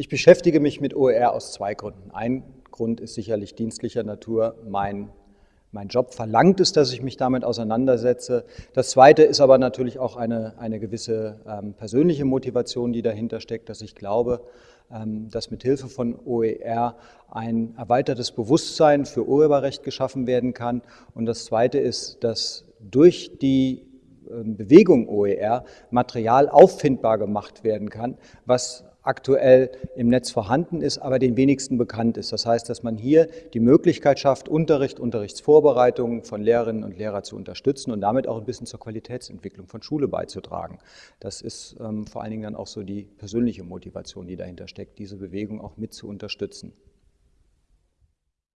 Ich beschäftige mich mit OER aus zwei Gründen. Ein Grund ist sicherlich dienstlicher Natur. Mein, mein Job verlangt es, dass ich mich damit auseinandersetze. Das zweite ist aber natürlich auch eine, eine gewisse ähm, persönliche Motivation, die dahinter steckt, dass ich glaube, ähm, dass mit Hilfe von OER ein erweitertes Bewusstsein für Urheberrecht geschaffen werden kann. Und das zweite ist, dass durch die ähm, Bewegung OER Material auffindbar gemacht werden kann, was aktuell im Netz vorhanden ist, aber den wenigsten bekannt ist. Das heißt, dass man hier die Möglichkeit schafft, Unterricht, Unterrichtsvorbereitungen von Lehrerinnen und Lehrern zu unterstützen und damit auch ein bisschen zur Qualitätsentwicklung von Schule beizutragen. Das ist ähm, vor allen Dingen dann auch so die persönliche Motivation, die dahinter steckt, diese Bewegung auch mit zu unterstützen.